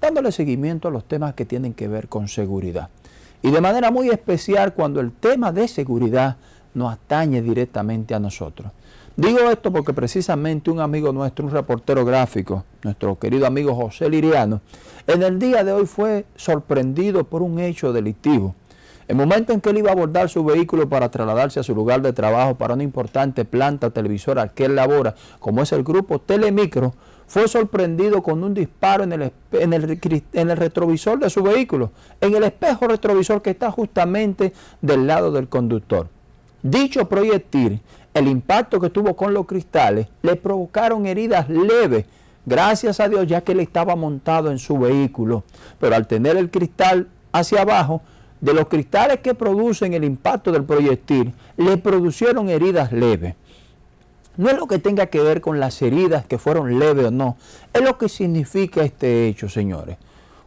dándole seguimiento a los temas que tienen que ver con seguridad. Y de manera muy especial cuando el tema de seguridad nos atañe directamente a nosotros. Digo esto porque precisamente un amigo nuestro, un reportero gráfico, nuestro querido amigo José Liriano, en el día de hoy fue sorprendido por un hecho delictivo. El momento en que él iba a abordar su vehículo para trasladarse a su lugar de trabajo para una importante planta televisora que él labora, como es el grupo Telemicro, fue sorprendido con un disparo en el, en, el, retrovisor de su vehículo, en el espejo retrovisor que está justamente del lado del conductor. Dicho proyectil, el impacto que tuvo con los cristales, le provocaron heridas leves, gracias a Dios ya que él estaba montado en su vehículo, pero al tener el cristal hacia abajo, de los cristales que producen el impacto del proyectil, le produjeron heridas leves. No es lo que tenga que ver con las heridas que fueron leves o no, es lo que significa este hecho, señores.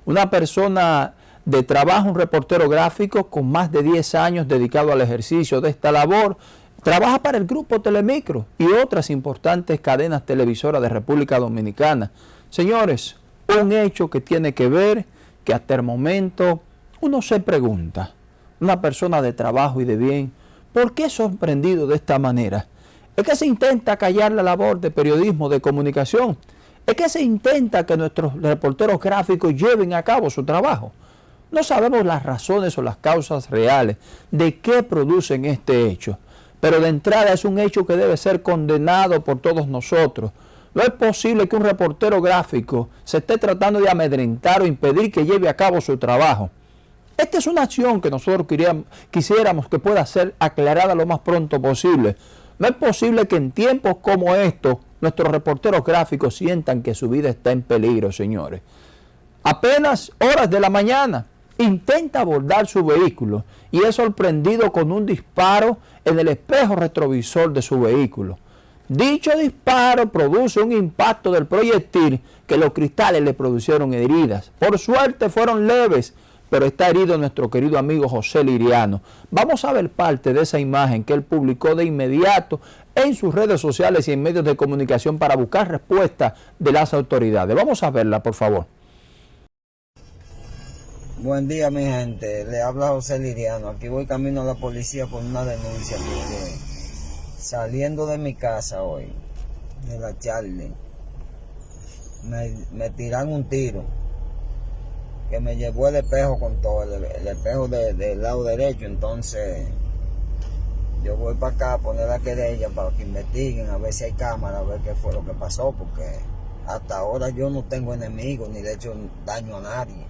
Una persona de trabajo, un reportero gráfico con más de 10 años dedicado al ejercicio de esta labor, trabaja para el grupo Telemicro y otras importantes cadenas televisoras de República Dominicana. Señores, un hecho que tiene que ver que hasta el momento uno se pregunta, una persona de trabajo y de bien, ¿por qué sorprendido de esta manera? Es que se intenta callar la labor de periodismo, de comunicación. Es que se intenta que nuestros reporteros gráficos lleven a cabo su trabajo. No sabemos las razones o las causas reales de qué producen este hecho. Pero de entrada es un hecho que debe ser condenado por todos nosotros. No es posible que un reportero gráfico se esté tratando de amedrentar o impedir que lleve a cabo su trabajo. Esta es una acción que nosotros quisiéramos que pueda ser aclarada lo más pronto posible. No es posible que en tiempos como estos nuestros reporteros gráficos sientan que su vida está en peligro, señores. Apenas horas de la mañana intenta abordar su vehículo y es sorprendido con un disparo en el espejo retrovisor de su vehículo. Dicho disparo produce un impacto del proyectil que los cristales le produjeron heridas. Por suerte fueron leves, pero está herido nuestro querido amigo José Liriano. Vamos a ver parte de esa imagen que él publicó de inmediato en sus redes sociales y en medios de comunicación para buscar respuesta de las autoridades. Vamos a verla, por favor. Buen día, mi gente. Le habla José Liriano. Aquí voy camino a la policía por una denuncia. saliendo de mi casa hoy, de la Charlie, me, me tiran un tiro que me llevó el espejo con todo, el, espejo del lado derecho, entonces yo voy para acá a poner la querella para que investiguen, a ver si hay cámara, a ver qué fue lo que pasó, porque hasta ahora yo no tengo enemigos ni le he hecho daño a nadie.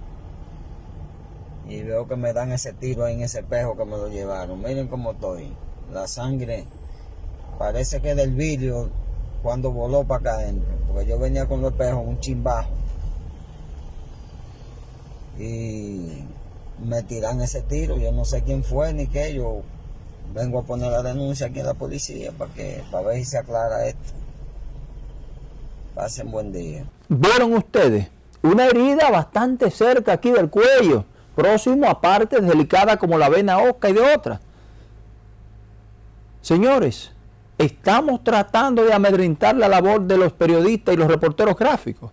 Y veo que me dan ese tiro ahí en ese espejo que me lo llevaron. Miren cómo estoy. La sangre parece que del vidrio cuando voló para acá adentro. Porque yo venía con los espejos un chimbajo y me tiran ese tiro. Yo no sé quién fue ni qué. Yo vengo a poner la denuncia aquí a la policía para que para ver si se aclara esto. Pasen buen día. ¿Vieron ustedes? Una herida bastante cerca aquí del cuello, próximo a partes delicadas como la vena osca y de otras. Señores, estamos tratando de amedrentar la labor de los periodistas y los reporteros gráficos.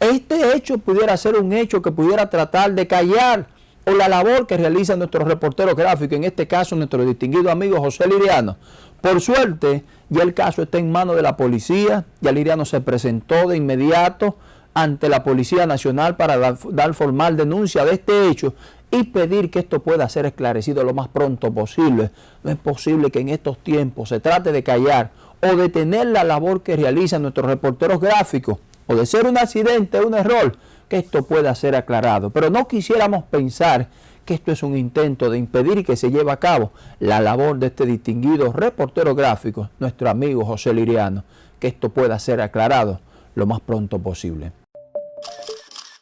Este hecho pudiera ser un hecho que pudiera tratar de callar o la labor que realiza nuestro reportero gráfico, en este caso nuestro distinguido amigo José Liriano. Por suerte, ya el caso está en manos de la policía, ya Liriano se presentó de inmediato ante la Policía Nacional para dar, formal denuncia de este hecho y pedir que esto pueda ser esclarecido lo más pronto posible. No es posible que en estos tiempos se trate de callar o detener la labor que realizan nuestros reporteros gráficos o de ser un accidente, un error, que esto pueda ser aclarado. Pero no quisiéramos pensar que esto es un intento de impedir que se lleve a cabo la labor de este distinguido reportero gráfico, nuestro amigo José Liriano, que esto pueda ser aclarado lo más pronto posible.